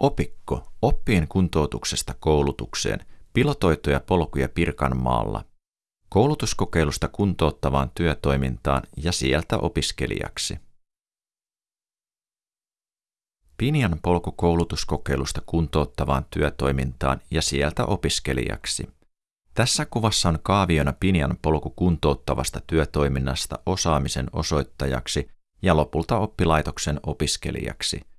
Opikko oppien kuntoutuksesta koulutukseen pilotoituja polkuja Pirkanmaalla, koulutuskokeilusta kuntouttavaan työtoimintaan ja sieltä opiskelijaksi. Pinian polku koulutuskokeilusta kuntouttavaan työtoimintaan ja sieltä opiskelijaksi. Tässä kuvassa on kaaviona Pinian polku kuntouttavasta työtoiminnasta osaamisen osoittajaksi ja lopulta oppilaitoksen opiskelijaksi.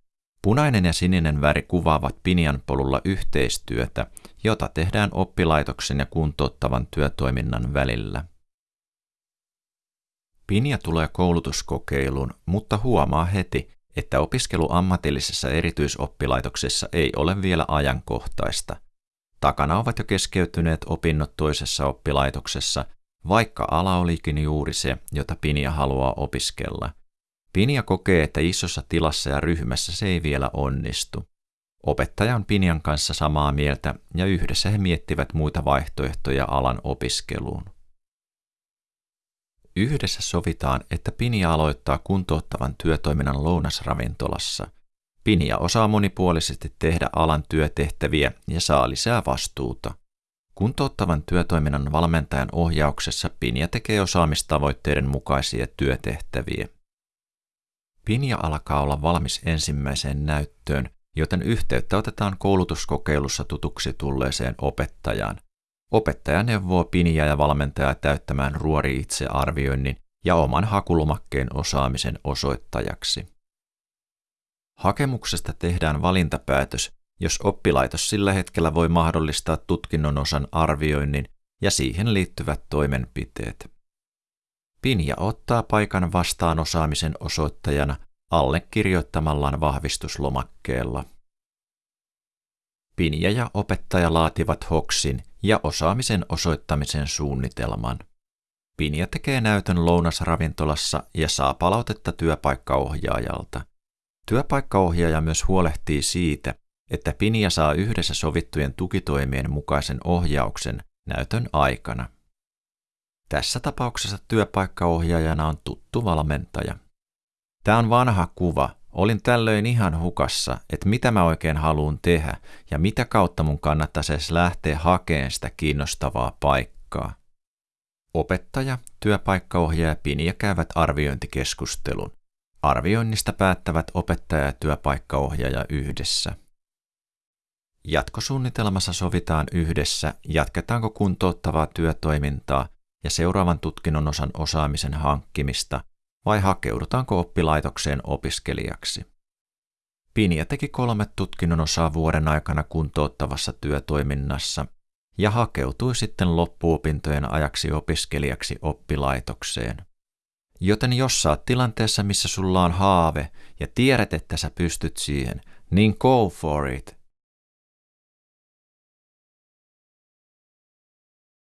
Punainen ja sininen väri kuvaavat Pinian polulla yhteistyötä, jota tehdään oppilaitoksen ja kuntouttavan työtoiminnan välillä. Pinja tulee koulutuskokeiluun, mutta huomaa heti, että opiskelu ammatillisessa erityisoppilaitoksessa ei ole vielä ajankohtaista. Takana ovat jo keskeytyneet opinnot toisessa oppilaitoksessa, vaikka ala olikin juuri se, jota Pinja haluaa opiskella – Pinja kokee, että isossa tilassa ja ryhmässä se ei vielä onnistu. Opettaja on Pinjan kanssa samaa mieltä ja yhdessä he miettivät muita vaihtoehtoja alan opiskeluun. Yhdessä sovitaan, että Pinja aloittaa kuntouttavan työtoiminnan lounasravintolassa. Pinja osaa monipuolisesti tehdä alan työtehtäviä ja saa lisää vastuuta. Kuntouttavan työtoiminnan valmentajan ohjauksessa Pinja tekee osaamistavoitteiden mukaisia työtehtäviä. Pinja alkaa olla valmis ensimmäiseen näyttöön, joten yhteyttä otetaan koulutuskokeilussa tutuksi tulleeseen opettajaan. Opettaja neuvoo Pinja ja valmentaja täyttämään ruori itsearvioinnin ja oman hakulumakkeen osaamisen osoittajaksi. Hakemuksesta tehdään valintapäätös, jos oppilaitos sillä hetkellä voi mahdollistaa tutkinnon osan arvioinnin ja siihen liittyvät toimenpiteet. Pinja ottaa paikan vastaan osaamisen osoittajana allekirjoittamallaan vahvistuslomakkeella. Pinja ja opettaja laativat hoksin ja osaamisen osoittamisen suunnitelman. Pinja tekee näytön lounasravintolassa ja saa palautetta työpaikkaohjaajalta. Työpaikkaohjaaja myös huolehtii siitä, että Pinja saa yhdessä sovittujen tukitoimien mukaisen ohjauksen näytön aikana. Tässä tapauksessa työpaikkaohjaajana on tuttu valmentaja. Tämä on vanha kuva. Olin tällöin ihan hukassa, että mitä mä oikein haluan tehdä ja mitä kautta mun kannattaisi edes lähteä hakemaan sitä kiinnostavaa paikkaa. Opettaja, työpaikkaohjaaja ja Pinja käyvät arviointikeskustelun. Arvioinnista päättävät opettaja ja työpaikkaohjaaja yhdessä. Jatkosuunnitelmassa sovitaan yhdessä, jatketaanko kuntouttavaa työtoimintaa ja seuraavan tutkinnon osan osaamisen hankkimista vai hakeudutaanko oppilaitokseen opiskelijaksi. Pinja teki kolme tutkinnon osaa vuoden aikana kuntouttavassa työtoiminnassa ja hakeutui sitten loppuopintojen ajaksi opiskelijaksi oppilaitokseen. Joten jos saat tilanteessa, missä sulla on haave ja tiedät, että sä pystyt siihen, niin go for it.